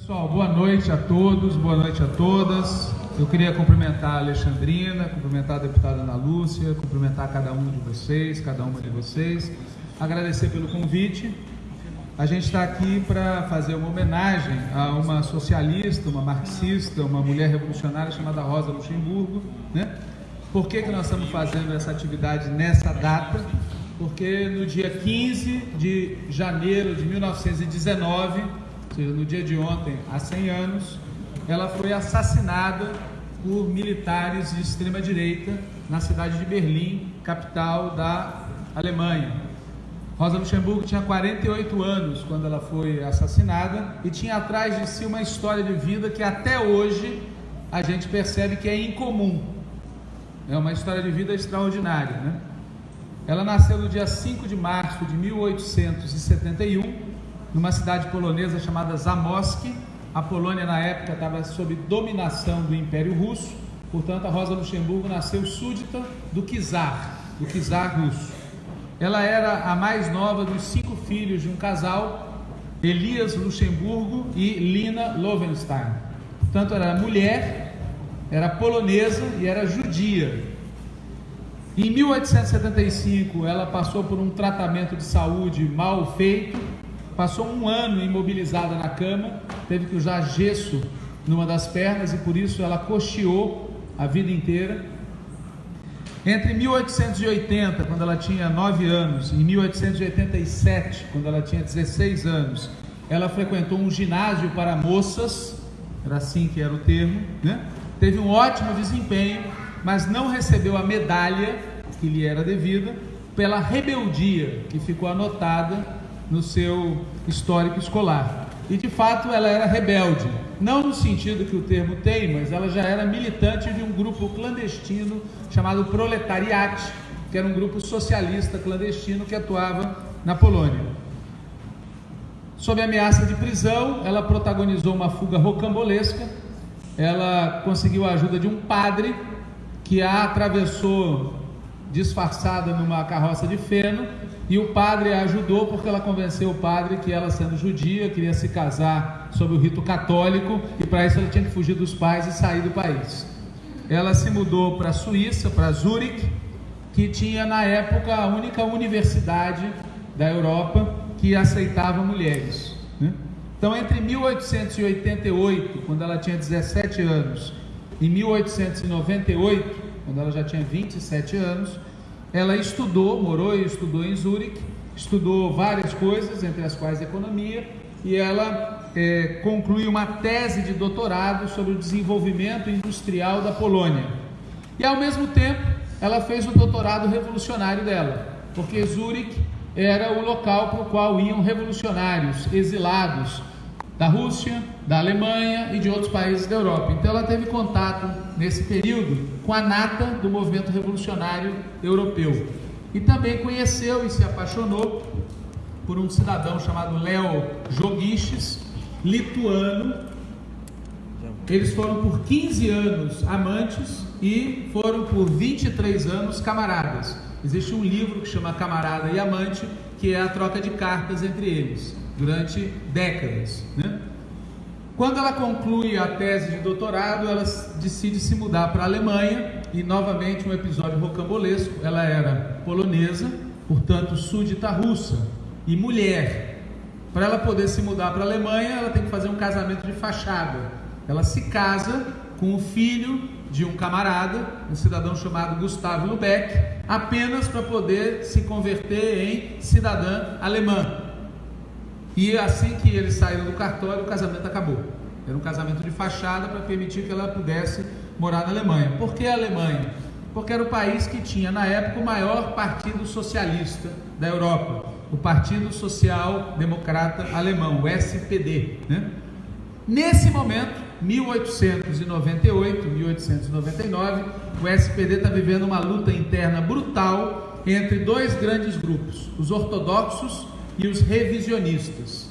Pessoal, boa noite a todos, boa noite a todas. Eu queria cumprimentar a Alexandrina, cumprimentar a deputada Ana Lúcia, cumprimentar cada um de vocês, cada uma de vocês, agradecer pelo convite. A gente está aqui para fazer uma homenagem a uma socialista, uma marxista, uma mulher revolucionária chamada Rosa Luxemburgo. Né? Por que, que nós estamos fazendo essa atividade nessa data? Porque no dia 15 de janeiro de 1919, ou seja, no dia de ontem, há 100 anos, ela foi assassinada por militares de extrema direita na cidade de Berlim, capital da Alemanha. Rosa Luxemburgo tinha 48 anos quando ela foi assassinada e tinha atrás de si uma história de vida que até hoje a gente percebe que é incomum. É uma história de vida extraordinária, né? Ela nasceu no dia 5 de março de 1871 numa cidade polonesa chamada Zamosk. A Polônia, na época, estava sob dominação do Império Russo, portanto, a Rosa Luxemburgo nasceu súdita do czar, do czar russo. Ela era a mais nova dos cinco filhos de um casal, Elias Luxemburgo e Lina Lovenstein. Portanto, era mulher, era polonesa e era judia. Em 1875, ela passou por um tratamento de saúde mal feito passou um ano imobilizada na cama, teve que usar gesso numa das pernas e por isso ela cocheou a vida inteira. Entre 1880, quando ela tinha 9 anos, e 1887, quando ela tinha 16 anos, ela frequentou um ginásio para moças, era assim que era o termo, né? teve um ótimo desempenho, mas não recebeu a medalha que lhe era devida pela rebeldia que ficou anotada no seu histórico escolar. E de fato ela era rebelde, não no sentido que o termo tem, mas ela já era militante de um grupo clandestino chamado Proletariat, que era um grupo socialista clandestino que atuava na Polônia. Sob ameaça de prisão, ela protagonizou uma fuga rocambolesca. Ela conseguiu a ajuda de um padre que a atravessou disfarçada numa carroça de feno e o padre a ajudou porque ela convenceu o padre que ela, sendo judia, queria se casar sob o rito católico e para isso ela tinha que fugir dos pais e sair do país. Ela se mudou para a Suíça, para Zurique, que tinha na época a única universidade da Europa que aceitava mulheres. Né? Então, entre 1888, quando ela tinha 17 anos, e 1898, quando ela já tinha 27 anos, ela estudou, morou e estudou em Zurique, estudou várias coisas, entre as quais economia, e ela é, concluiu uma tese de doutorado sobre o desenvolvimento industrial da Polônia. E ao mesmo tempo, ela fez o doutorado revolucionário dela, porque Zurique era o local para o qual iam revolucionários exilados da Rússia, da Alemanha e de outros países da Europa. Então ela teve contato nesse período com a nata do movimento revolucionário europeu. E também conheceu e se apaixonou por um cidadão chamado Leo Jogiches, lituano. Eles foram por 15 anos amantes e foram por 23 anos camaradas. Existe um livro que chama Camarada e Amante, que é a troca de cartas entre eles durante décadas. Né? Quando ela conclui a tese de doutorado, ela decide se mudar para a Alemanha e novamente um episódio rocambolesco. Ela era polonesa, portanto súdita russa e mulher. Para ela poder se mudar para a Alemanha, ela tem que fazer um casamento de fachada. Ela se casa com o filho de um camarada, um cidadão chamado Gustavo Lubeck, apenas para poder se converter em cidadã alemã. E assim que eles saíram do cartório, o casamento acabou. Era um casamento de fachada para permitir que ela pudesse morar na Alemanha. Por que a Alemanha? Porque era o país que tinha, na época, o maior partido socialista da Europa, o Partido Social Democrata Alemão, o SPD. Né? Nesse momento, 1898, 1899, o SPD está vivendo uma luta interna brutal entre dois grandes grupos, os ortodoxos e os revisionistas.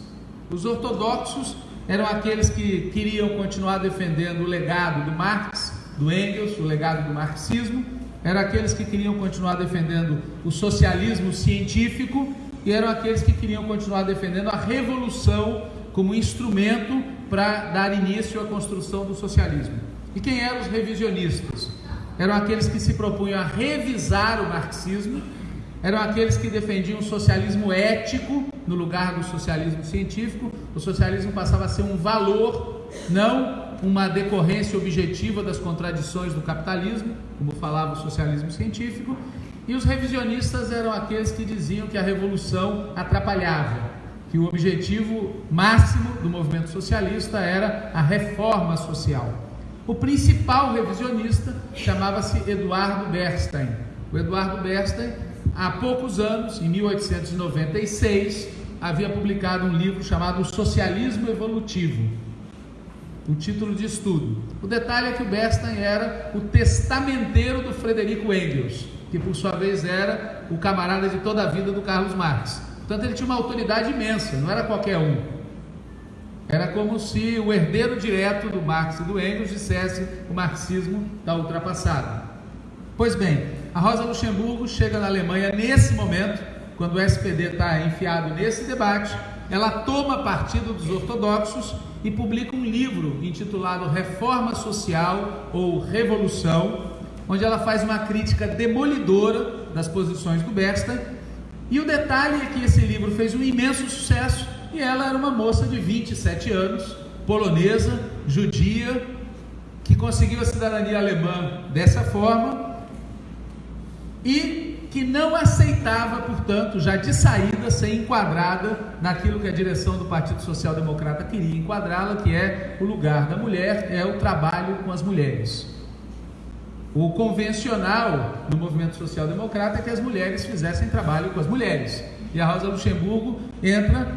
Os ortodoxos eram aqueles que queriam continuar defendendo o legado do Marx, do Engels, o legado do marxismo, eram aqueles que queriam continuar defendendo o socialismo científico e eram aqueles que queriam continuar defendendo a revolução como instrumento para dar início à construção do socialismo. E quem eram os revisionistas? Eram aqueles que se propunham a revisar o marxismo, eram aqueles que defendiam o socialismo ético no lugar do socialismo científico. O socialismo passava a ser um valor, não uma decorrência objetiva das contradições do capitalismo, como falava o socialismo científico. E os revisionistas eram aqueles que diziam que a revolução atrapalhava, que o objetivo máximo do movimento socialista era a reforma social. O principal revisionista chamava-se Eduardo Bernstein. O Eduardo Bernstein, há poucos anos, em 1896, havia publicado um livro chamado Socialismo Evolutivo, o título de estudo. O detalhe é que o Bernstein era o testamenteiro do Frederico Engels, que por sua vez era o camarada de toda a vida do Carlos Marx. Portanto, ele tinha uma autoridade imensa, não era qualquer um. Era como se o herdeiro direto do Marx e do Engels dissesse o marxismo está ultrapassado. Pois bem, a Rosa Luxemburgo chega na Alemanha nesse momento, quando o SPD está enfiado nesse debate, ela toma partido dos ortodoxos e publica um livro intitulado Reforma Social ou Revolução, onde ela faz uma crítica demolidora das posições do Bernstein. E o detalhe é que esse livro fez um imenso sucesso e ela era uma moça de 27 anos, polonesa, judia, que conseguiu a cidadania alemã dessa forma e que não aceitava, portanto, já de saída, ser enquadrada naquilo que a direção do Partido Social Democrata queria enquadrá-la, que é o lugar da mulher, é o trabalho com as mulheres. O convencional no movimento social democrata é que as mulheres fizessem trabalho com as mulheres. E a Rosa Luxemburgo entra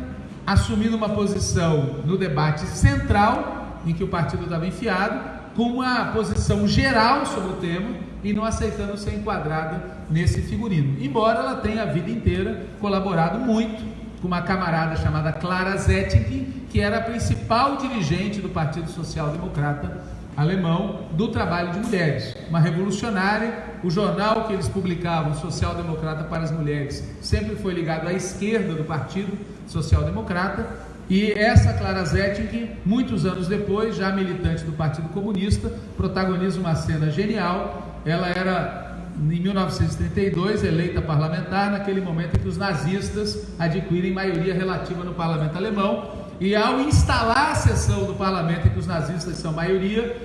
assumindo uma posição no debate central, em que o partido estava enfiado, com uma posição geral sobre o tema e não aceitando ser enquadrada nesse figurino. Embora ela tenha a vida inteira colaborado muito com uma camarada chamada Clara Zetkin, que era a principal dirigente do Partido Social Democrata alemão do trabalho de mulheres, uma revolucionária. O jornal que eles publicavam, Social Democrata para as Mulheres, sempre foi ligado à esquerda do Partido Social Democrata. E essa Clara Zetkin, muitos anos depois, já militante do Partido Comunista, protagoniza uma cena genial. Ela era, em 1932, eleita parlamentar, naquele momento em que os nazistas adquirem maioria relativa no parlamento alemão e ao instalar a sessão do parlamento em que os nazistas são maioria,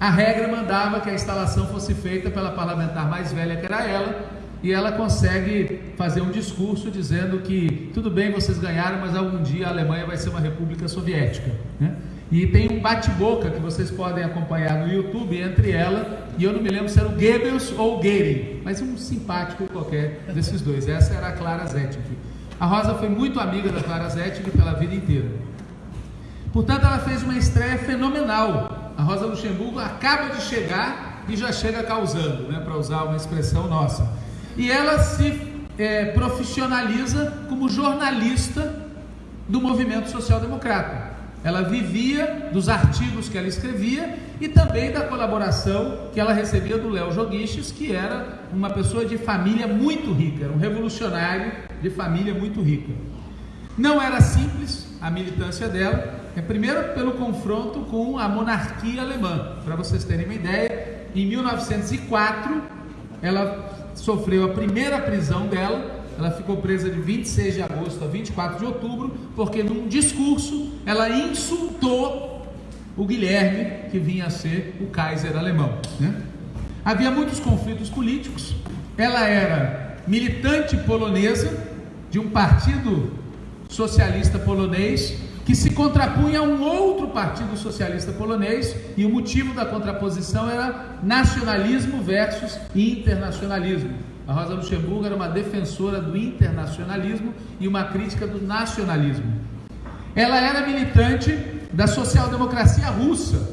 a regra mandava que a instalação fosse feita pela parlamentar mais velha, que era ela, e ela consegue fazer um discurso dizendo que tudo bem, vocês ganharam, mas algum dia a Alemanha vai ser uma república soviética. Né? E tem um bate-boca que vocês podem acompanhar no YouTube entre ela e eu não me lembro se era o Goebbels ou o Goering, mas um simpático qualquer desses dois. Essa era a Clara Zetkin. A Rosa foi muito amiga da Clara Zetkin pela vida inteira. Portanto, ela fez uma estreia fenomenal. A Rosa Luxemburgo acaba de chegar e já chega causando, né, para usar uma expressão nossa. E ela se é, profissionaliza como jornalista do movimento social-democrata. Ela vivia dos artigos que ela escrevia e também da colaboração que ela recebia do Léo Joguiches, que era uma pessoa de família muito rica, um revolucionário de família muito rica. Não era simples a militância dela, é primeiro pelo confronto com a monarquia alemã. Para vocês terem uma ideia, em 1904 ela sofreu a primeira prisão dela. Ela ficou presa de 26 de agosto a 24 de outubro, porque num discurso ela insultou o Guilherme, que vinha a ser o Kaiser alemão. Né? Havia muitos conflitos políticos. Ela era militante polonesa de um partido socialista polonês que se contrapunha a um outro partido socialista polonês, e o motivo da contraposição era nacionalismo versus internacionalismo. A Rosa Luxemburgo era uma defensora do internacionalismo e uma crítica do nacionalismo. Ela era militante da social-democracia russa,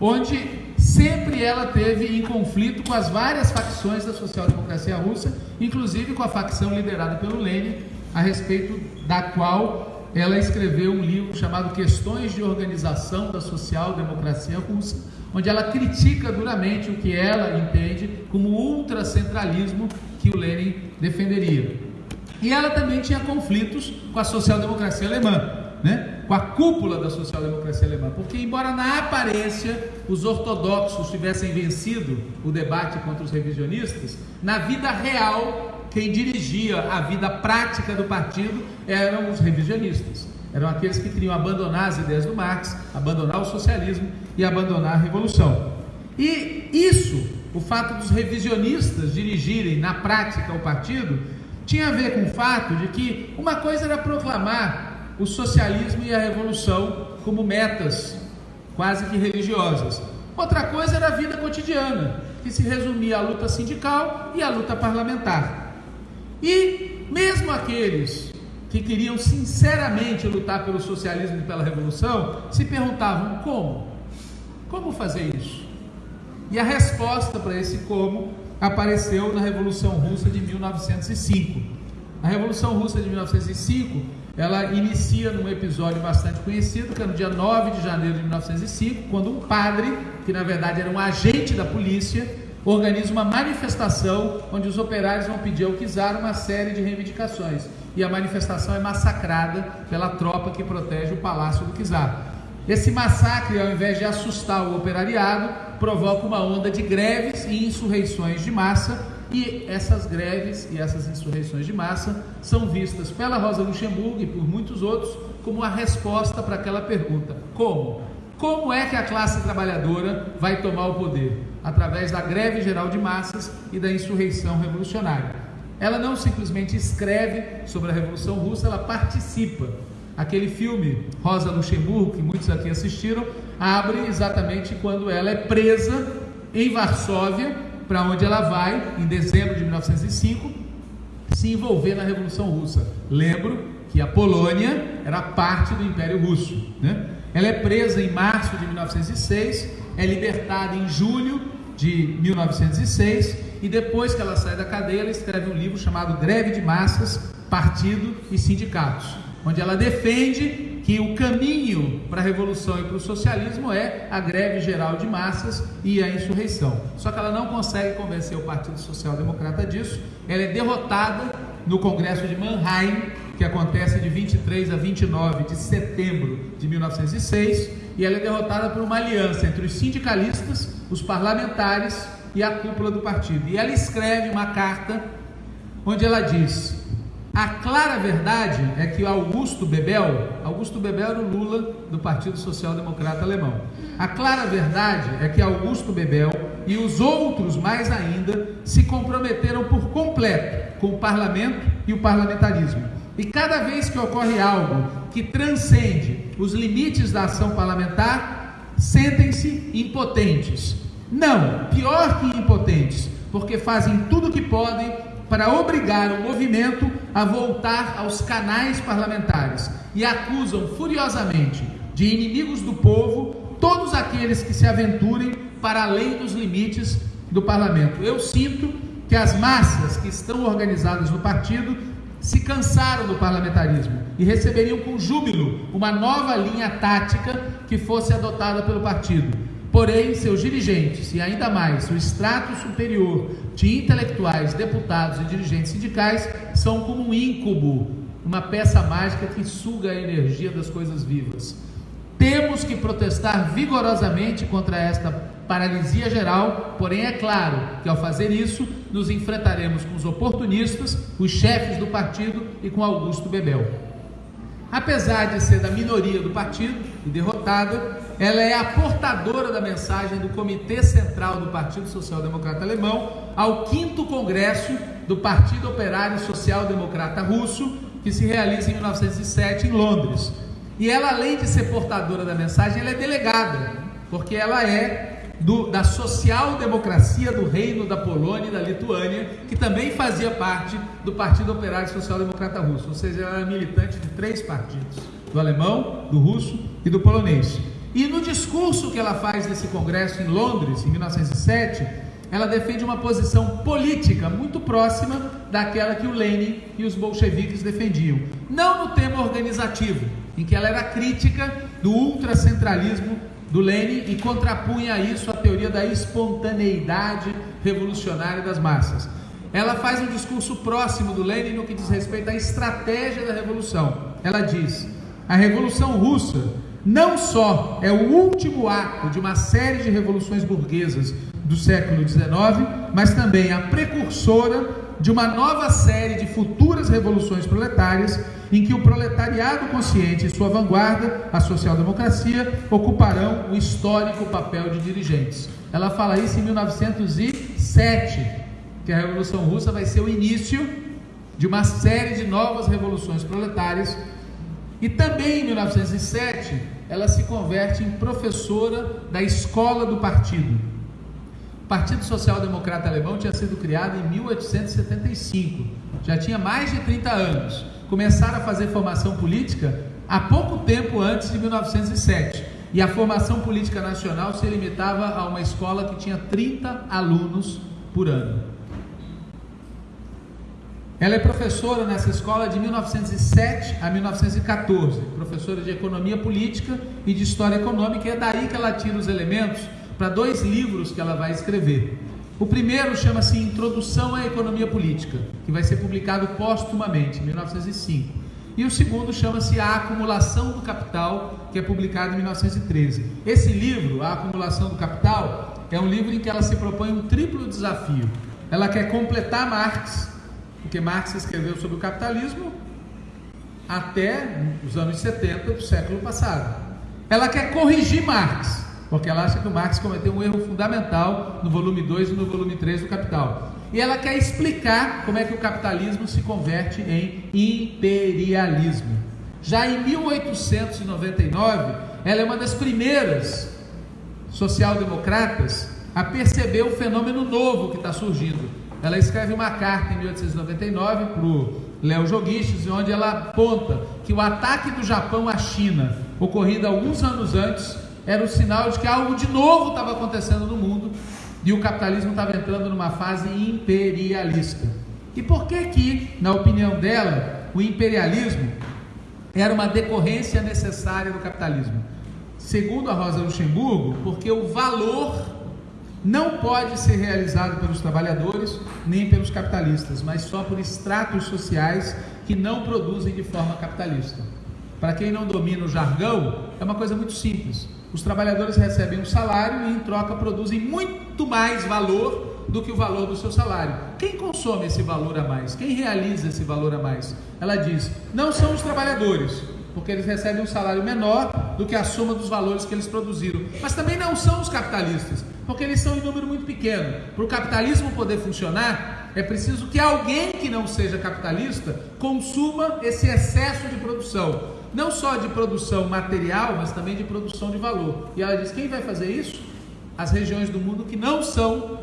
onde sempre ela teve em conflito com as várias facções da social-democracia russa, inclusive com a facção liderada pelo Lenin, a respeito da qual ela escreveu um livro chamado Questões de Organização da Social-Democracia Russa, onde ela critica duramente o que ela entende como ultracentralismo que o Lenin defenderia. E ela também tinha conflitos com a social-democracia alemã, né? com a cúpula da social-democracia alemã, porque embora na aparência os ortodoxos tivessem vencido o debate contra os revisionistas, na vida real quem dirigia a vida prática do partido eram os revisionistas. Eram aqueles que queriam abandonar as ideias do Marx, abandonar o socialismo e abandonar a revolução. E isso, o fato dos revisionistas dirigirem na prática o partido, tinha a ver com o fato de que uma coisa era proclamar o socialismo e a revolução como metas quase que religiosas. Outra coisa era a vida cotidiana, que se resumia à luta sindical e à luta parlamentar. E mesmo aqueles que queriam sinceramente lutar pelo socialismo e pela revolução se perguntavam como? Como fazer isso? E a resposta para esse como apareceu na Revolução Russa de 1905. A Revolução Russa de 1905, ela inicia num episódio bastante conhecido, que é no dia 9 de janeiro de 1905, quando um padre, que na verdade era um agente da polícia, organiza uma manifestação onde os operários vão pedir ao czar uma série de reivindicações. E a manifestação é massacrada pela tropa que protege o palácio do czar. Esse massacre, ao invés de assustar o operariado, provoca uma onda de greves e insurreições de massa, e essas greves e essas insurreições de massa são vistas pela Rosa Luxemburgo e por muitos outros como a resposta para aquela pergunta: como? Como é que a classe trabalhadora vai tomar o poder? Através da greve geral de massas e da insurreição revolucionária. Ela não simplesmente escreve sobre a Revolução Russa, ela participa Aquele filme Rosa Luxemburgo, que muitos aqui assistiram, abre exatamente quando ela é presa em Varsóvia, para onde ela vai, em dezembro de 1905, se envolver na Revolução Russa. Lembro que a Polônia era parte do Império Russo. Né? Ela é presa em março de 1906, é libertada em julho de 1906 e depois que ela sai da cadeia, ela escreve um livro chamado Greve de Massas, Partido e Sindicatos onde ela defende que o caminho para a revolução e para o socialismo é a greve geral de massas e a insurreição. Só que ela não consegue convencer o Partido Social Democrata disso. Ela é derrotada no Congresso de Mannheim, que acontece de 23 a 29 de setembro de 1906, e ela é derrotada por uma aliança entre os sindicalistas, os parlamentares e a cúpula do partido. E ela escreve uma carta onde ela diz: a clara verdade é que Augusto Bebel, Augusto Bebel era o Lula do Partido Social Democrata Alemão. A clara verdade é que Augusto Bebel e os outros mais ainda se comprometeram por completo com o parlamento e o parlamentarismo. E cada vez que ocorre algo que transcende os limites da ação parlamentar, sentem-se impotentes. Não, pior que impotentes, porque fazem tudo o que podem para obrigar o movimento a voltar aos canais parlamentares e acusam furiosamente de inimigos do povo todos aqueles que se aventurem para além dos limites do parlamento. Eu sinto que as massas que estão organizadas no partido se cansaram do parlamentarismo e receberiam com júbilo uma nova linha tática que fosse adotada pelo partido Porém, seus dirigentes e ainda mais o extrato superior de intelectuais, deputados e dirigentes sindicais são como um íncubo, uma peça mágica que suga a energia das coisas vivas. Temos que protestar vigorosamente contra esta paralisia geral, porém é claro que ao fazer isso, nos enfrentaremos com os oportunistas, os chefes do partido e com Augusto Bebel. Apesar de ser da minoria do partido e derrotada, ela é a portadora da mensagem do Comitê Central do Partido Social Democrata Alemão ao quinto congresso do Partido Operário Social Democrata Russo, que se realiza em 1907 em Londres. E ela, além de ser portadora da mensagem, ela é delegada, porque ela é do, da social-democracia do Reino da Polônia e da Lituânia, que também fazia parte do Partido Operário Social Democrata Russo, ou seja, ela é militante de três partidos: do alemão, do russo e do polonês. E no discurso que ela faz nesse congresso em Londres, em 1907, ela defende uma posição política muito próxima daquela que o Lenin e os bolcheviques defendiam. Não no tema organizativo, em que ela era crítica do ultracentralismo do Lenin e contrapunha isso a teoria da espontaneidade revolucionária das massas. Ela faz um discurso próximo do Lenin no que diz respeito à estratégia da revolução. Ela diz: a Revolução Russa não só é o último ato de uma série de revoluções burguesas do século XIX, mas também a precursora de uma nova série de futuras revoluções proletárias, em que o proletariado consciente e sua vanguarda, a social-democracia, ocuparão o histórico papel de dirigentes. Ela fala isso em 1907, que a Revolução Russa vai ser o início de uma série de novas revoluções proletárias e também em 1907, ela se converte em professora da escola do partido. O Partido Social Democrata Alemão tinha sido criado em 1875, já tinha mais de 30 anos. Começaram a fazer formação política há pouco tempo antes de 1907. E a formação política nacional se limitava a uma escola que tinha 30 alunos por ano. Ela é professora nessa escola de 1907 a 1914, professora de economia política e de história econômica, e é daí que ela tira os elementos para dois livros que ela vai escrever. O primeiro chama-se Introdução à Economia Política, que vai ser publicado póstumamente, em 1905. E o segundo chama-se A Acumulação do Capital, que é publicado em 1913. Esse livro, A Acumulação do Capital, é um livro em que ela se propõe um triplo desafio. Ela quer completar Marx, porque Marx escreveu sobre o capitalismo até os anos 70 do século passado. Ela quer corrigir Marx, porque ela acha que o Marx cometeu um erro fundamental no volume 2 e no volume 3 do Capital. E ela quer explicar como é que o capitalismo se converte em imperialismo. Já em 1899, ela é uma das primeiras social-democratas a perceber o fenômeno novo que está surgindo, ela escreve uma carta em 1899 para o Léo Joguiches, onde ela aponta que o ataque do Japão à China, ocorrido alguns anos antes, era o sinal de que algo de novo estava acontecendo no mundo e o capitalismo estava entrando numa fase imperialista. E por que que, na opinião dela, o imperialismo era uma decorrência necessária do capitalismo? Segundo a Rosa Luxemburgo, porque o valor não pode ser realizado pelos trabalhadores nem pelos capitalistas, mas só por estratos sociais que não produzem de forma capitalista. Para quem não domina o jargão, é uma coisa muito simples. Os trabalhadores recebem um salário e, em troca, produzem muito mais valor do que o valor do seu salário. Quem consome esse valor a mais? Quem realiza esse valor a mais? Ela diz: não são os trabalhadores, porque eles recebem um salário menor do que a soma dos valores que eles produziram. Mas também não são os capitalistas, porque eles são em número muito pequeno. Para o capitalismo poder funcionar, é preciso que alguém que não seja capitalista consuma esse excesso de produção. Não só de produção material, mas também de produção de valor. E ela diz: quem vai fazer isso? As regiões do mundo que não são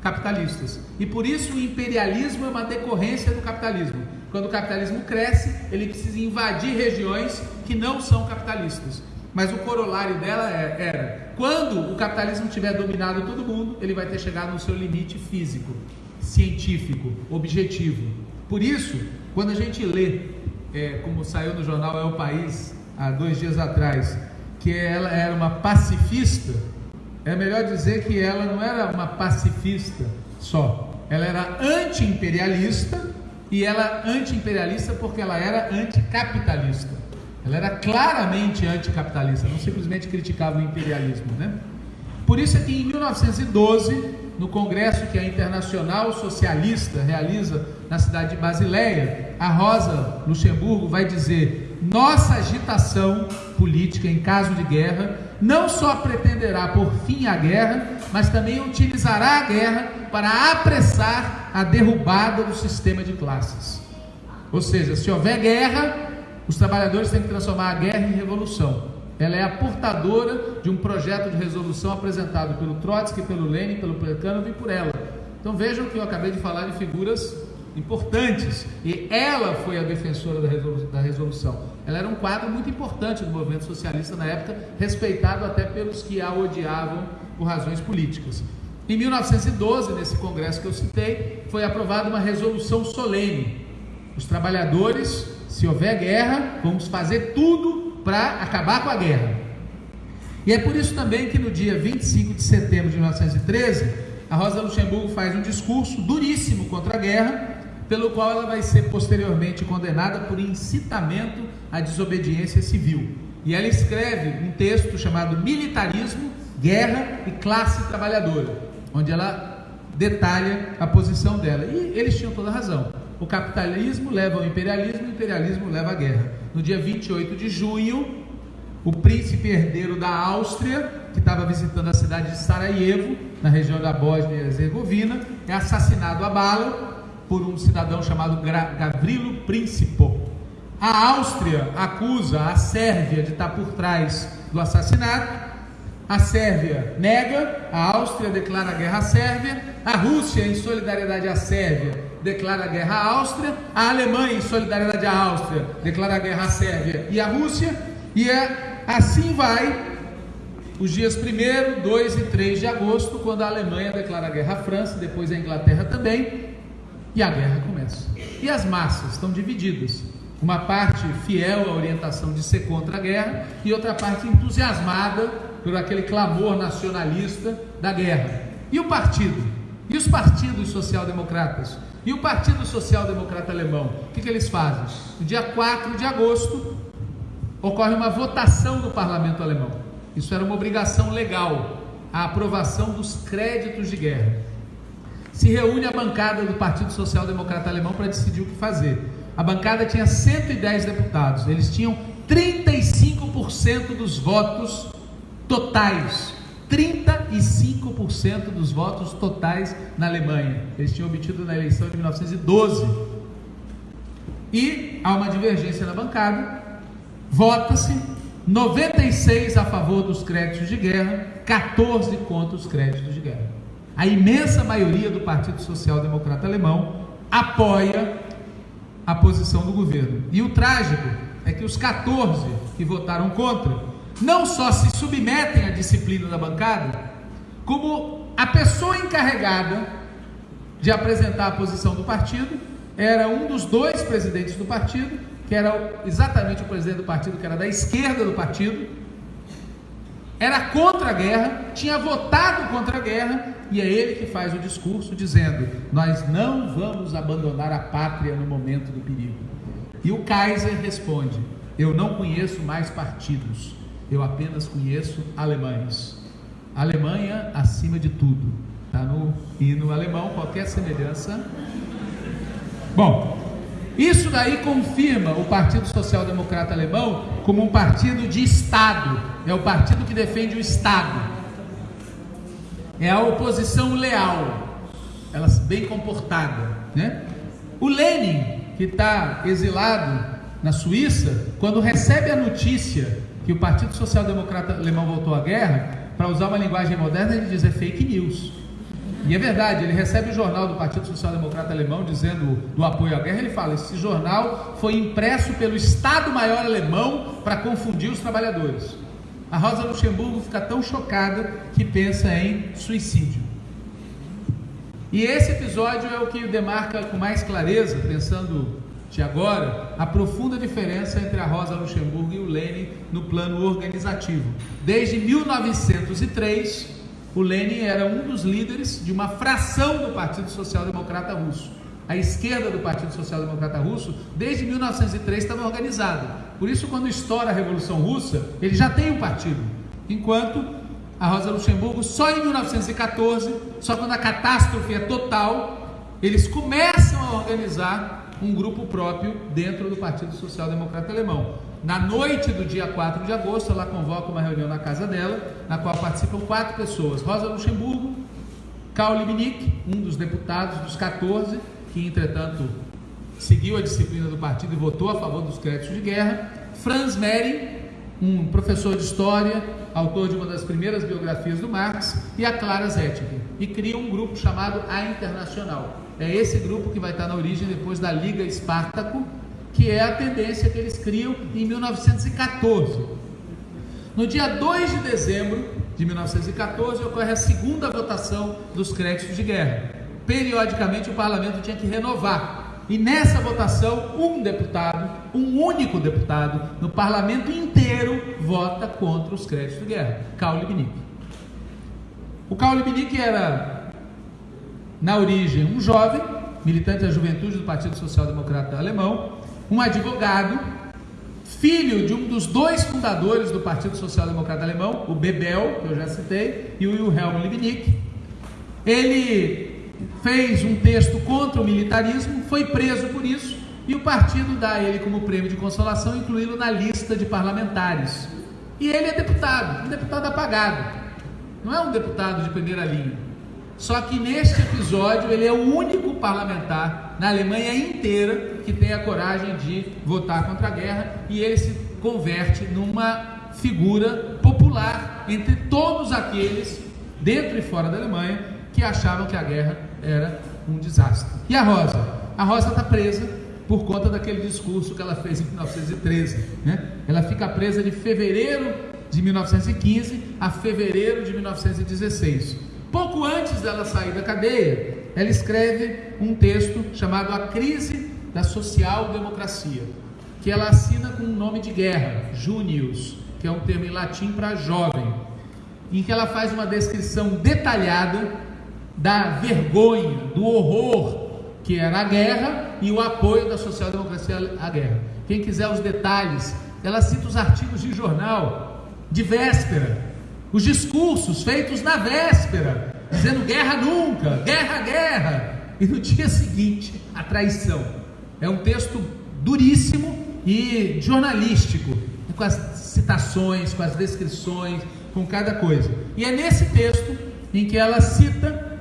capitalistas. E por isso o imperialismo é uma decorrência do capitalismo. Quando o capitalismo cresce, ele precisa invadir regiões que não são capitalistas. Mas o corolário dela é, era: quando o capitalismo tiver dominado todo mundo, ele vai ter chegado no seu limite físico, científico, objetivo. Por isso, quando a gente lê, é, como saiu no jornal É o País há dois dias atrás, que ela era uma pacifista, é melhor dizer que ela não era uma pacifista só, ela era anti-imperialista e ela anti-imperialista porque ela era anticapitalista. Ela era claramente anticapitalista, não simplesmente criticava o imperialismo, né? Por isso é que em 1912, no congresso que a Internacional Socialista realiza na cidade de Basileia, a Rosa Luxemburgo vai dizer: nossa agitação política em caso de guerra não só pretenderá por fim a guerra, mas também utilizará a guerra para apressar a derrubada do sistema de classes. Ou seja, se houver guerra, os trabalhadores têm que transformar a guerra em revolução. Ela é a portadora de um projeto de resolução apresentado pelo Trotsky, pelo Lenin, pelo Plekhanov e por ela. Então vejam que eu acabei de falar de figuras importantes e ela foi a defensora da resolução. Ela era um quadro muito importante do movimento socialista na época, respeitado até pelos que a odiavam por razões políticas. Em 1912, nesse congresso que eu citei, foi aprovada uma resolução solene. Os trabalhadores se houver guerra, vamos fazer tudo para acabar com a guerra. E é por isso também que no dia 25 de setembro de 1913, a Rosa Luxemburgo faz um discurso duríssimo contra a guerra, pelo qual ela vai ser posteriormente condenada por incitamento à desobediência civil. E ela escreve um texto chamado Militarismo, Guerra e Classe Trabalhadora, onde ela detalha a posição dela. E eles tinham toda razão. O capitalismo leva ao imperialismo, o imperialismo leva à guerra. No dia 28 de junho, o príncipe herdeiro da Áustria, que estava visitando a cidade de Sarajevo, na região da Bósnia e Herzegovina, é assassinado a bala por um cidadão chamado Gavrilo Principo. A Áustria acusa a Sérvia de estar por trás do assassinato. A Sérvia nega, a Áustria declara guerra à Sérvia, a Rússia, em solidariedade à Sérvia, declara guerra à Áustria, a Alemanha, em solidariedade à Áustria, declara guerra à Sérvia e à Rússia, e é, assim vai os dias 1, 2 e 3 de agosto, quando a Alemanha declara guerra à França, depois a Inglaterra também, e a guerra começa. E as massas estão divididas. Uma parte fiel à orientação de ser contra a guerra e outra parte entusiasmada por aquele clamor nacionalista da guerra. E o partido? E os partidos social-democratas? E o Partido Social Democrata Alemão? O que, que eles fazem? No dia 4 de agosto, ocorre uma votação no parlamento alemão. Isso era uma obrigação legal, a aprovação dos créditos de guerra. Se reúne a bancada do Partido Social Democrata Alemão para decidir o que fazer. A bancada tinha 110 deputados, eles tinham 35% dos votos totais. 35% dos votos totais na Alemanha. Eles tinham obtido na eleição de 1912. E há uma divergência na bancada. Vota-se 96 a favor dos créditos de guerra, 14 contra os créditos de guerra. A imensa maioria do Partido Social Democrata Alemão apoia a posição do governo. E o trágico é que os 14 que votaram contra não só se submetem à disciplina da bancada, como a pessoa encarregada de apresentar a posição do partido era um dos dois presidentes do partido, que era exatamente o presidente do partido, que era da esquerda do partido, era contra a guerra, tinha votado contra a guerra, e é ele que faz o discurso dizendo: Nós não vamos abandonar a pátria no momento do perigo. E o Kaiser responde: Eu não conheço mais partidos, eu apenas conheço alemães. Alemanha acima de tudo. Está no hino alemão, qualquer semelhança. Bom, isso daí confirma o Partido Social Democrata Alemão como um partido de Estado. É o partido que defende o Estado. É a oposição leal, ela bem comportada, né? O Lenin, que está exilado na Suíça, quando recebe a notícia que o Partido Social Democrata Alemão voltou à guerra, para usar uma linguagem moderna, ele diz é fake news. E é verdade, ele recebe o jornal do Partido Social Democrata Alemão dizendo do apoio à guerra. Ele fala: esse jornal foi impresso pelo Estado-Maior alemão para confundir os trabalhadores. A Rosa Luxemburgo fica tão chocada que pensa em suicídio. E esse episódio é o que demarca com mais clareza, pensando de agora, a profunda diferença entre a Rosa Luxemburgo e o Lenin no plano organizativo. Desde 1903, o Lenin era um dos líderes de uma fração do Partido Social Democrata Russo. A esquerda do Partido Social Democrata Russo, desde 1903, estava organizada. Por isso, quando estoura a Revolução Russa, ele já tem um partido. Enquanto a Rosa Luxemburgo, só em 1914, só quando a catástrofe é total, eles começam a organizar um grupo próprio dentro do Partido Social Democrata Alemão. Na noite do dia 4 de agosto, ela convoca uma reunião na casa dela, na qual participam quatro pessoas: Rosa Luxemburgo, Karl Liebknecht, um dos deputados dos 14, que entretanto seguiu a disciplina do partido e votou a favor dos créditos de guerra, Franz Mehring, um professor de história, autor de uma das primeiras biografias do Marx, e a Clara Zetkin, e cria um grupo chamado A Internacional. É esse grupo que vai estar na origem depois da Liga Espartaco, que é a tendência que eles criam em 1914. No dia 2 de dezembro de 1914 ocorre a segunda votação dos créditos de guerra. Periodicamente o parlamento tinha que renovar. E nessa votação, um deputado, um único deputado, no parlamento inteiro, vota contra os créditos de guerra, Karl Liebknecht. O Karl Liebknecht era na origem um jovem militante da juventude do Partido Social Democrata Alemão, um advogado, filho de um dos dois fundadores do Partido Social Democrata Alemão, o Bebel, que eu já citei, e o Wilhelm Liebknecht. Ele fez um texto contra o militarismo, foi preso por isso, e o partido dá a ele como prêmio de consolação, incluí-lo na lista de parlamentares. E ele é deputado, um deputado apagado. Não é um deputado de primeira linha. Só que neste episódio ele é o único parlamentar na Alemanha inteira que tem a coragem de votar contra a guerra e ele se converte numa figura popular entre todos aqueles dentro e fora da Alemanha que achavam que a guerra era um desastre. E a Rosa? A Rosa está presa por conta daquele discurso que ela fez em 1913. Né? Ela fica presa de fevereiro de 1915 a fevereiro de 1916. Pouco antes dela sair da cadeia, ela escreve um texto chamado A Crise da Social-Democracia, que ela assina com um nome de guerra, Junius, que é um termo em latim para jovem, em que ela faz uma descrição detalhada da vergonha, do horror que era a guerra e o apoio da social-democracia à guerra. Quem quiser os detalhes, ela cita os artigos de jornal de véspera os discursos feitos na véspera, dizendo guerra nunca, guerra, guerra, e no dia seguinte a traição. É um texto duríssimo e jornalístico, com as citações, com as descrições, com cada coisa. E é nesse texto em que ela cita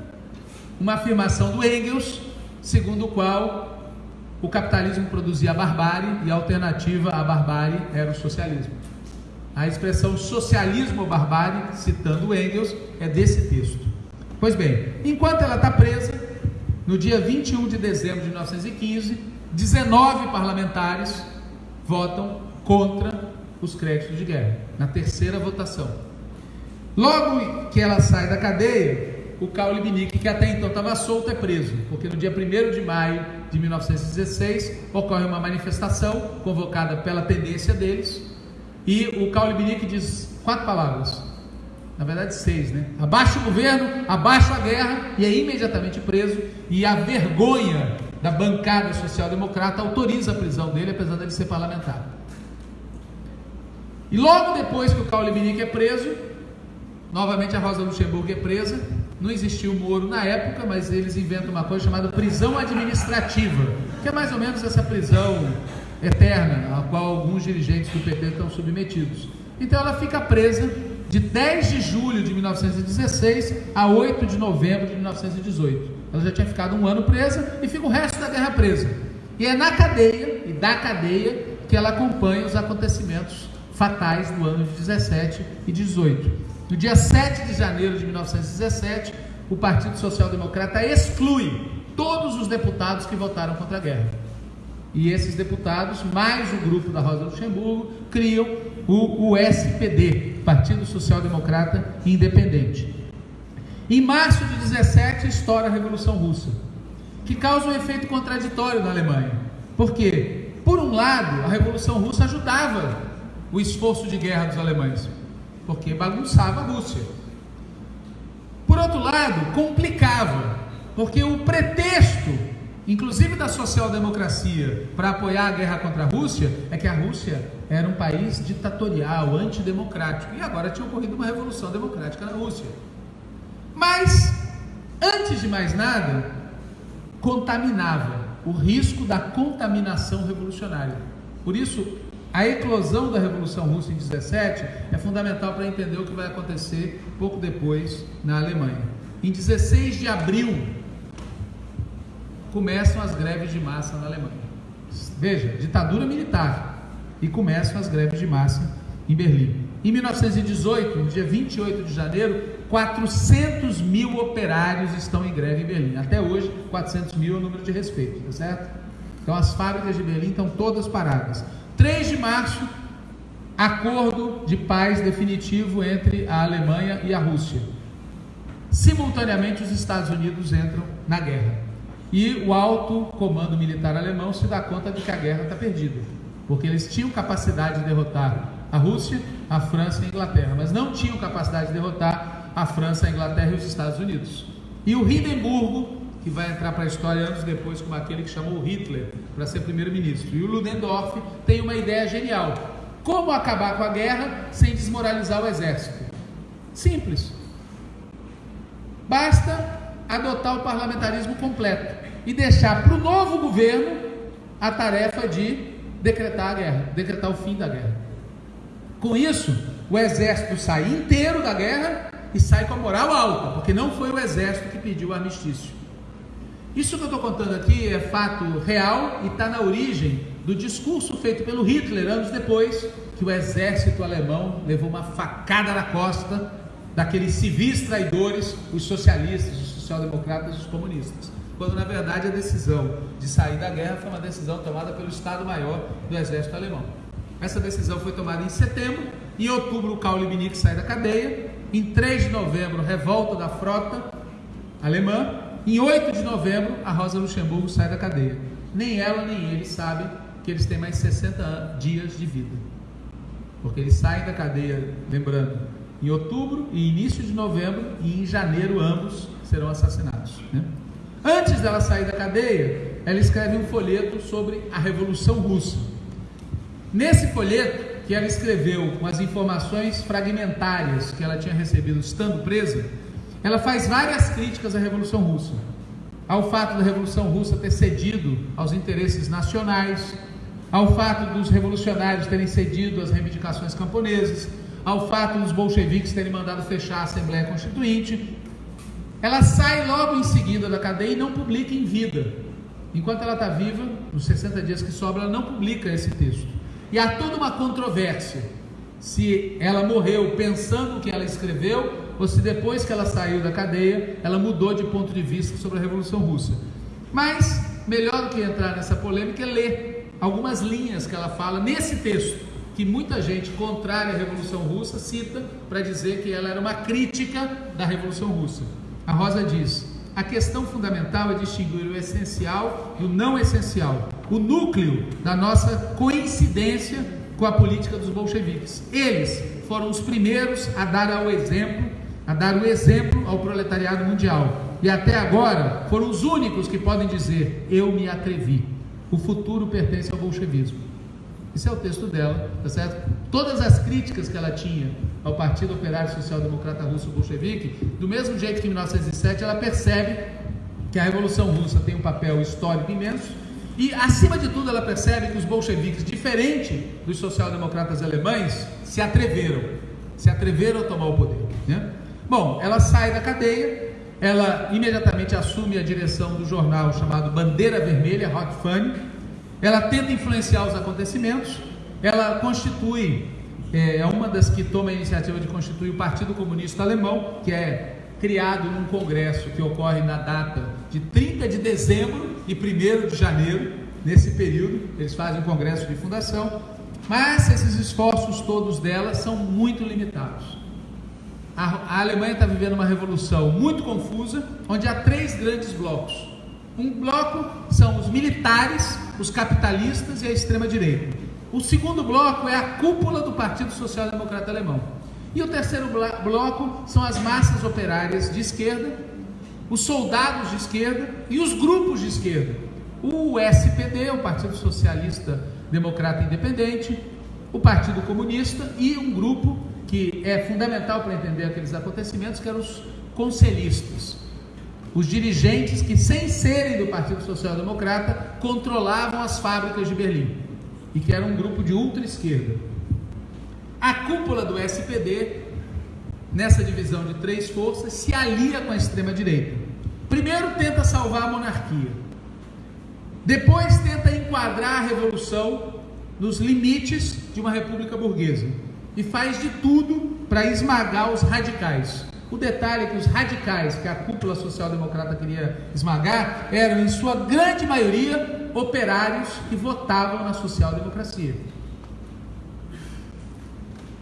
uma afirmação do Engels, segundo o qual o capitalismo produzia a barbárie e a alternativa à barbárie era o socialismo. A expressão socialismo ou barbárie, citando Engels, é desse texto. Pois bem, enquanto ela está presa, no dia 21 de dezembro de 1915, 19 parlamentares votam contra os créditos de guerra, na terceira votação. Logo que ela sai da cadeia, o Karl Liebknecht, que até então estava solto, é preso, porque no dia 1 de maio de 1916 ocorre uma manifestação convocada pela tendência deles, e o Caule Binique diz quatro palavras, na verdade seis, né? Abaixo o governo, abaixo a guerra, e é imediatamente preso, e a vergonha da bancada social-democrata autoriza a prisão dele, apesar de ele ser parlamentar. E logo depois que o Caule Binique é preso, novamente a Rosa Luxemburgo é presa, não existia o Moro na época, mas eles inventam uma coisa chamada prisão administrativa, que é mais ou menos essa prisão eterna, a qual alguns dirigentes do PT estão submetidos. Então ela fica presa de 10 de julho de 1916 a 8 de novembro de 1918. Ela já tinha ficado um ano presa e fica o resto da guerra presa. E é na cadeia e da cadeia que ela acompanha os acontecimentos fatais do ano de 17 e 18. No dia 7 de janeiro de 1917, o Partido Social Democrata exclui todos os deputados que votaram contra a guerra. E esses deputados, mais o grupo da Rosa Luxemburgo, criam o, o SPD, Partido Social Democrata Independente. Em março de 17 estoura a Revolução Russa, que causa um efeito contraditório na Alemanha. Por quê? Por um lado, a Revolução Russa ajudava o esforço de guerra dos alemães, porque bagunçava a Rússia. Por outro lado, complicava, porque o pretexto inclusive da social-democracia, para apoiar a guerra contra a Rússia, é que a Rússia era um país ditatorial, antidemocrático, e agora tinha ocorrido uma revolução democrática na Rússia. Mas, antes de mais nada, contaminava o risco da contaminação revolucionária. Por isso, a eclosão da Revolução Russa em 17 é fundamental para entender o que vai acontecer pouco depois na Alemanha. Em 16 de abril começam as greves de massa na Alemanha. Veja, ditadura militar. E começam as greves de massa em Berlim. Em 1918, no dia 28 de janeiro, 400 mil operários estão em greve em Berlim. Até hoje, 400 mil é o número de respeito, tá certo? Então, as fábricas de Berlim estão todas paradas. 3 de março, acordo de paz definitivo entre a Alemanha e a Rússia. Simultaneamente, os Estados Unidos entram na guerra. E o alto comando militar alemão se dá conta de que a guerra está perdida, porque eles tinham capacidade de derrotar a Rússia, a França e a Inglaterra, mas não tinham capacidade de derrotar a França, a Inglaterra e os Estados Unidos. E o Hindenburgo que vai entrar para a história anos depois como aquele que chamou Hitler para ser primeiro-ministro. E o Ludendorff tem uma ideia genial: como acabar com a guerra sem desmoralizar o exército? Simples. Basta adotar o parlamentarismo completo e deixar para o novo governo a tarefa de decretar a guerra, decretar o fim da guerra. Com isso, o exército sai inteiro da guerra e sai com a moral alta, porque não foi o exército que pediu o armistício. Isso que eu estou contando aqui é fato real e está na origem do discurso feito pelo Hitler anos depois, que o exército alemão levou uma facada na costa daqueles civis traidores, os socialistas, os social-democratas e os comunistas. Quando na verdade a decisão de sair da guerra foi uma decisão tomada pelo Estado-Maior do exército alemão. Essa decisão foi tomada em setembro, em outubro o Karl Liebknecht sai da cadeia, em 3 de novembro, revolta da frota alemã, em 8 de novembro, a Rosa Luxemburgo sai da cadeia. Nem ela nem ele sabem que eles têm mais 60 dias de vida. Porque eles saem da cadeia, lembrando, em outubro e início de novembro, e em janeiro ambos serão assassinados. Né? Antes dela sair da cadeia, ela escreve um folheto sobre a Revolução Russa. Nesse folheto, que ela escreveu com as informações fragmentárias que ela tinha recebido estando presa, ela faz várias críticas à Revolução Russa, ao fato da Revolução Russa ter cedido aos interesses nacionais, ao fato dos revolucionários terem cedido às reivindicações camponesas, ao fato dos bolcheviques terem mandado fechar a Assembleia Constituinte. Ela sai logo em seguida da cadeia e não publica em vida. Enquanto ela está viva, nos 60 dias que sobram, ela não publica esse texto. E há toda uma controvérsia se ela morreu pensando o que ela escreveu ou se depois que ela saiu da cadeia, ela mudou de ponto de vista sobre a Revolução Russa. Mas, melhor do que entrar nessa polêmica é ler algumas linhas que ela fala nesse texto, que muita gente contrária à Revolução Russa cita para dizer que ela era uma crítica da Revolução Russa. A Rosa diz: a questão fundamental é distinguir o essencial do não essencial, o núcleo da nossa coincidência com a política dos bolcheviques. Eles foram os primeiros a dar ao exemplo a dar o exemplo ao proletariado mundial. E até agora foram os únicos que podem dizer: Eu me atrevi. O futuro pertence ao bolchevismo. Esse é o texto dela, tá certo? Todas as críticas que ela tinha ao Partido Operário Social Democrata Russo Bolchevique, do mesmo jeito que em 1907 ela percebe que a Revolução Russa tem um papel histórico imenso e, acima de tudo, ela percebe que os bolcheviques, diferente dos social-democratas alemães, se atreveram, se atreveram a tomar o poder. Né? Bom, ela sai da cadeia, ela imediatamente assume a direção do jornal chamado Bandeira Vermelha, Hot Fun. Ela tenta influenciar os acontecimentos, ela constitui, é, é uma das que toma a iniciativa de constituir o Partido Comunista Alemão, que é criado num congresso que ocorre na data de 30 de dezembro e 1 de janeiro, nesse período, eles fazem um congresso de fundação, mas esses esforços todos dela são muito limitados. A, a Alemanha está vivendo uma revolução muito confusa, onde há três grandes blocos. Um bloco são os militares, os capitalistas e a extrema-direita. O segundo bloco é a cúpula do Partido Social Democrata Alemão. E o terceiro bloco são as massas operárias de esquerda, os soldados de esquerda e os grupos de esquerda. O SPD, o Partido Socialista Democrata Independente, o Partido Comunista e um grupo que é fundamental para entender aqueles acontecimentos, que eram os conselhistas, os dirigentes que, sem serem do Partido Social Democrata, controlavam as fábricas de Berlim e que era um grupo de ultra-esquerda. A cúpula do SPD, nessa divisão de três forças, se alia com a extrema-direita. Primeiro tenta salvar a monarquia, depois tenta enquadrar a revolução nos limites de uma república burguesa e faz de tudo para esmagar os radicais. O detalhe é que os radicais que a cúpula social-democrata queria esmagar eram, em sua grande maioria, operários que votavam na social-democracia.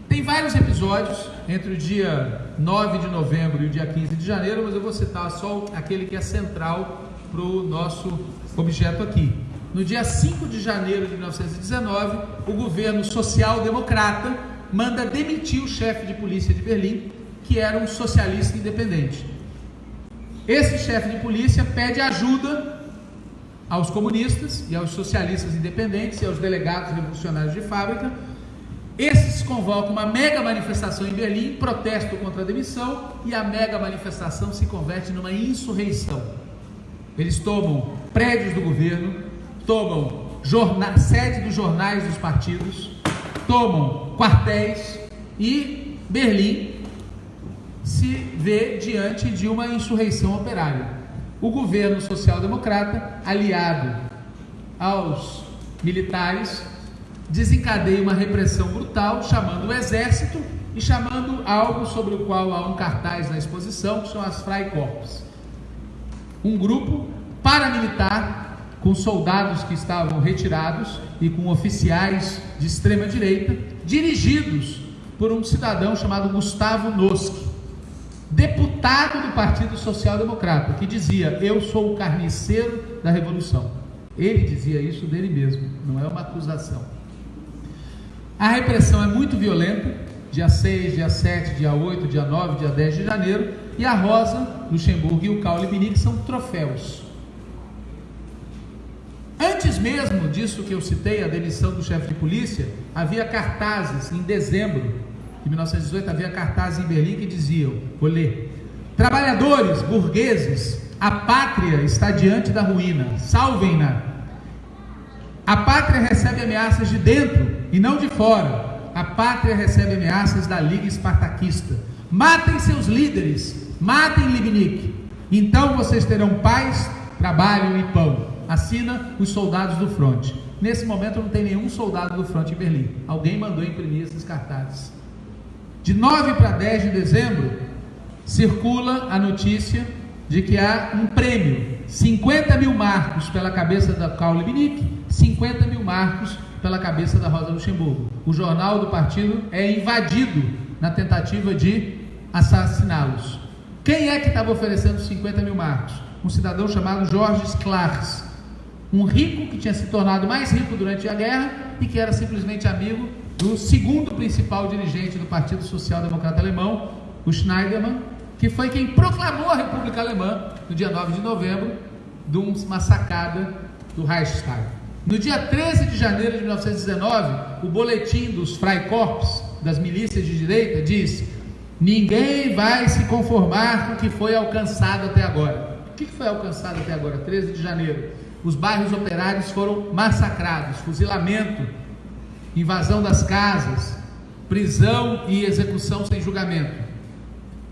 Tem vários episódios entre o dia 9 de novembro e o dia 15 de janeiro, mas eu vou citar só aquele que é central para o nosso objeto aqui. No dia 5 de janeiro de 1919, o governo social-democrata manda demitir o chefe de polícia de Berlim, que era um socialista independente. Esse chefe de polícia pede ajuda aos comunistas e aos socialistas independentes e aos delegados revolucionários de fábrica. Esses convocam uma mega manifestação em Berlim, protesto contra a demissão, e a mega manifestação se converte numa insurreição. Eles tomam prédios do governo, tomam sede dos jornais dos partidos, tomam quartéis e Berlim se vê diante de uma insurreição operária. O governo social-democrata, aliado aos militares, desencadeia uma repressão brutal, chamando o exército e chamando algo sobre o qual há um cartaz na exposição, que são as Freikorps. Um grupo paramilitar com soldados que estavam retirados e com oficiais de extrema direita, dirigidos por um cidadão chamado Gustavo Noski, deputado do Partido Social Democrata, que dizia: Eu sou o carniceiro da revolução. Ele dizia isso dele mesmo, não é uma acusação. A repressão é muito violenta, dia 6, dia 7, dia 8, dia 9, dia 10 de janeiro, e a Rosa, Luxemburgo e o Caule Binic são troféus. Antes mesmo disso que eu citei, a demissão do chefe de polícia, havia cartazes em dezembro de 1918, havia cartazes em Berlim que diziam, vou ler, trabalhadores, burgueses, a pátria está diante da ruína, salvem-na. A pátria recebe ameaças de dentro e não de fora. A pátria recebe ameaças da Liga Espartaquista. Matem seus líderes, matem Libnik. Então vocês terão paz, trabalho e pão. Assina os soldados do fronte. Nesse momento não tem nenhum soldado do fronte em Berlim. Alguém mandou imprimir esses cartazes. De 9 para 10 de dezembro, circula a notícia de que há um prêmio, 50 mil marcos pela cabeça da Caule Binic, 50 mil marcos pela cabeça da Rosa Luxemburgo. O jornal do partido é invadido na tentativa de assassiná-los. Quem é que estava oferecendo 50 mil marcos? Um cidadão chamado Jorge Clarks, um rico que tinha se tornado mais rico durante a guerra e que era simplesmente amigo do segundo principal dirigente do Partido Social Democrata Alemão, o Schneiderman, que foi quem proclamou a República Alemã no dia 9 de novembro, de uma sacada do Reichstag. No dia 13 de janeiro de 1919, o boletim dos Freikorps, das milícias de direita, diz: Ninguém vai se conformar com o que foi alcançado até agora. O que foi alcançado até agora? 13 de janeiro. Os bairros operários foram massacrados, fuzilamento, invasão das casas, prisão e execução sem julgamento.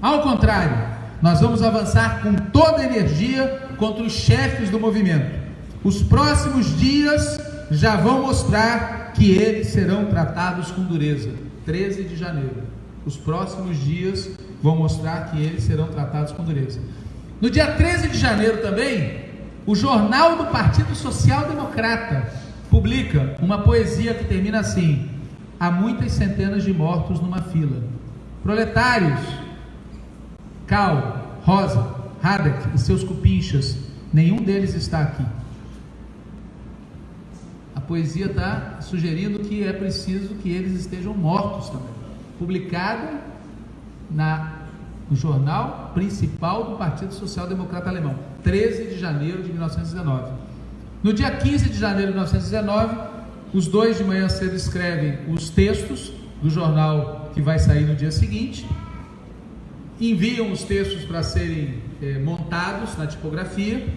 Ao contrário, nós vamos avançar com toda a energia contra os chefes do movimento. Os próximos dias já vão mostrar que eles serão tratados com dureza. 13 de janeiro. Os próximos dias vão mostrar que eles serão tratados com dureza. No dia 13 de janeiro também, o jornal do Partido Social Democrata publica uma poesia que termina assim: Há muitas centenas de mortos numa fila. Proletários, Cal, Rosa, Hadek e seus cupinchas, nenhum deles está aqui poesia está sugerindo que é preciso que eles estejam mortos também. Publicado na, no jornal principal do Partido Social Democrata Alemão, 13 de janeiro de 1919. No dia 15 de janeiro de 1919, os dois de manhã cedo escrevem os textos do jornal que vai sair no dia seguinte, enviam os textos para serem é, montados na tipografia,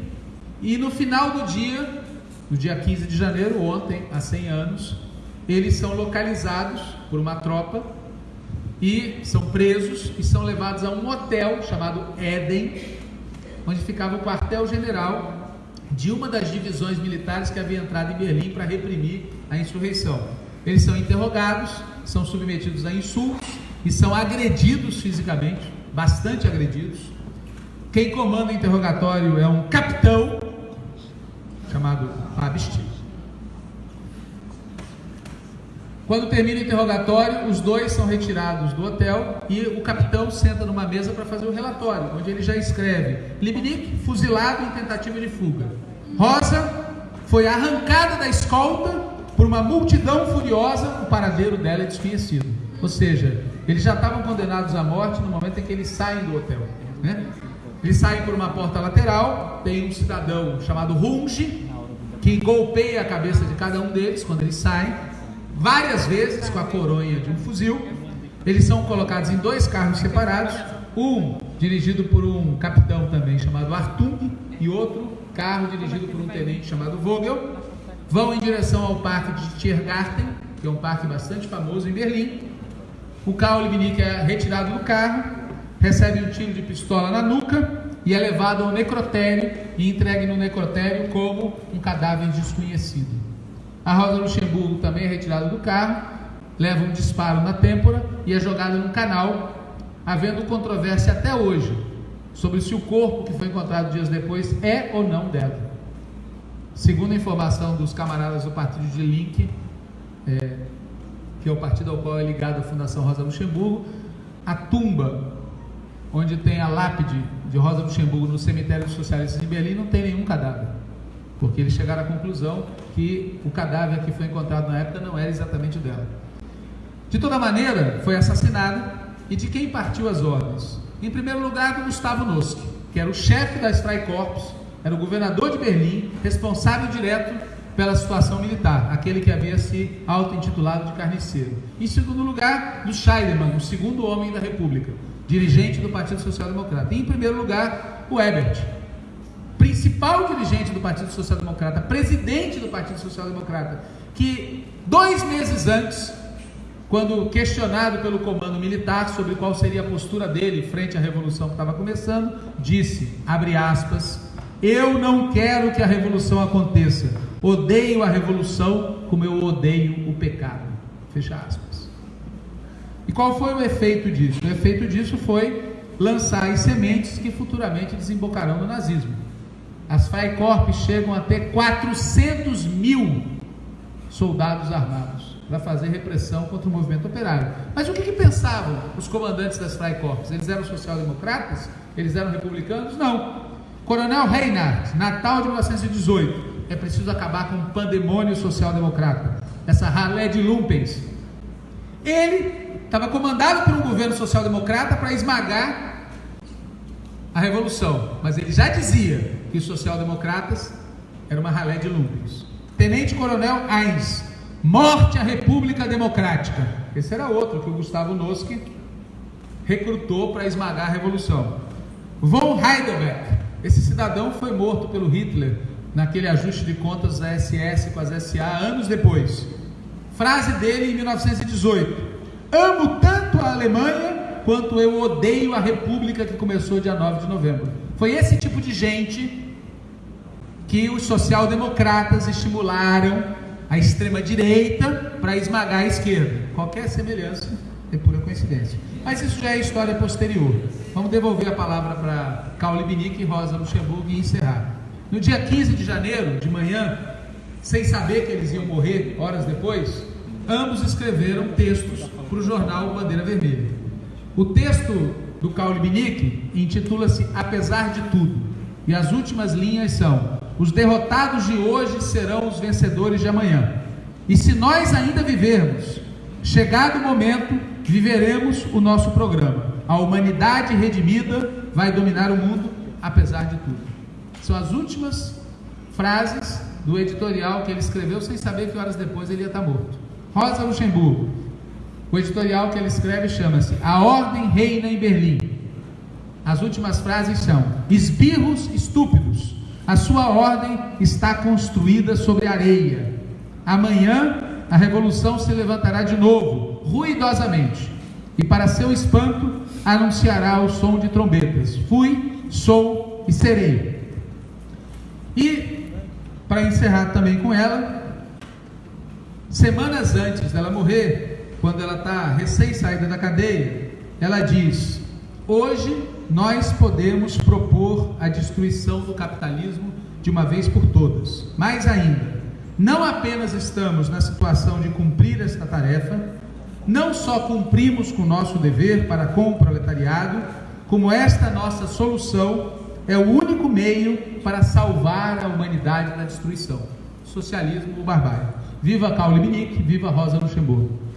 e no final do dia no dia 15 de janeiro, ontem, há 100 anos, eles são localizados por uma tropa e são presos e são levados a um hotel chamado Éden, onde ficava o quartel-general de uma das divisões militares que havia entrado em Berlim para reprimir a insurreição. Eles são interrogados, são submetidos a insultos e são agredidos fisicamente, bastante agredidos. Quem comanda o interrogatório é um capitão chamado Absti. Quando termina o interrogatório, os dois são retirados do hotel e o capitão senta numa mesa para fazer o relatório, onde ele já escreve: Libnik fuzilado em tentativa de fuga. Rosa foi arrancada da escolta por uma multidão furiosa, o paradeiro dela é desconhecido. Ou seja, eles já estavam condenados à morte no momento em que eles saem do hotel. Né? Eles saem por uma porta lateral, tem um cidadão chamado Runge, que golpeia a cabeça de cada um deles quando eles saem, várias vezes com a coronha de um fuzil. Eles são colocados em dois carros separados, um dirigido por um capitão também chamado Artung e outro carro dirigido por um tenente chamado Vogel. Vão em direção ao parque de Tiergarten, que é um parque bastante famoso em Berlim. O Karl Liebknecht é retirado do carro, recebe um tiro de pistola na nuca e é levado ao necrotério e entregue no necrotério como um cadáver desconhecido. A Rosa Luxemburgo também é retirada do carro, leva um disparo na têmpora e é jogada num canal, havendo controvérsia até hoje sobre se o corpo que foi encontrado dias depois é ou não dela. Segundo a informação dos camaradas do partido de Link, é, que é o partido ao qual é ligado a Fundação Rosa Luxemburgo, a tumba onde tem a lápide de Rosa Luxemburgo no cemitério dos socialistas de Berlim, não tem nenhum cadáver. Porque eles chegaram à conclusão que o cadáver que foi encontrado na época não era exatamente dela. De toda maneira, foi assassinada e de quem partiu as ordens? Em primeiro lugar, do Gustavo Noski, que era o chefe da Freikorps, era o governador de Berlim, responsável direto pela situação militar, aquele que havia se auto-intitulado de carniceiro. Em segundo lugar, do Scheidemann, o segundo homem da República, dirigente do Partido Social Democrata. E em primeiro lugar, o Ebert, principal dirigente do Partido Social Democrata, presidente do Partido Social Democrata, que dois meses antes, quando questionado pelo comando militar sobre qual seria a postura dele frente à revolução que estava começando, disse, abre aspas, eu não quero que a revolução aconteça. Odeio a revolução como eu odeio o pecado. Fecha aspas. E qual foi o efeito disso? O efeito disso foi lançar as sementes que futuramente desembocarão no nazismo. As Freikorps chegam a ter 400 mil soldados armados para fazer repressão contra o movimento operário. Mas o que, que pensavam os comandantes das Freikorps? Eles eram social-democratas? Eles eram republicanos? Não. Coronel Reinhardt, Natal de 1918. É preciso acabar com o pandemônio social-democrata. Essa ralé de lumpens. Ele estava comandado por um governo social-democrata para esmagar a revolução. Mas ele já dizia os social-democratas eram uma ralé de lumpios. Tenente Coronel Heinz, morte à República Democrática. Esse era outro que o Gustavo Noski recrutou para esmagar a revolução. Von Heidelberg, esse cidadão foi morto pelo Hitler naquele ajuste de contas da SS com as SA anos depois. Frase dele em 1918: Amo tanto a Alemanha quanto eu odeio a República que começou dia 9 de novembro. Foi esse tipo de gente que os social-democratas estimularam a extrema-direita para esmagar a esquerda. Qualquer semelhança é pura coincidência. Mas isso já é história posterior. Vamos devolver a palavra para Caule Binic e Rosa Luxemburgo e encerrar. No dia 15 de janeiro, de manhã, sem saber que eles iam morrer horas depois, ambos escreveram textos para o jornal Bandeira Vermelha. O texto do Caule Binick intitula-se Apesar de Tudo, e as últimas linhas são: Os derrotados de hoje serão os vencedores de amanhã. E se nós ainda vivermos, chegado o momento, viveremos o nosso programa. A humanidade redimida vai dominar o mundo, apesar de tudo. São as últimas frases do editorial que ele escreveu sem saber que horas depois ele ia estar morto. Rosa Luxemburgo. O editorial que ele escreve chama-se A Ordem Reina em Berlim. As últimas frases são: Esbirros estúpidos, a sua ordem está construída sobre areia. Amanhã a revolução se levantará de novo, ruidosamente, e para seu espanto anunciará o som de trombetas: Fui, sou e serei. E, para encerrar também com ela, Semanas antes dela morrer, quando ela está recém-saída da cadeia, ela diz: Hoje nós podemos propor a destruição do capitalismo de uma vez por todas. Mais ainda, não apenas estamos na situação de cumprir esta tarefa, não só cumprimos com o nosso dever para com o proletariado, como esta nossa solução é o único meio para salvar a humanidade da destruição. Socialismo ou barbárie. Viva Caule Minique, viva Rosa Luxemburgo.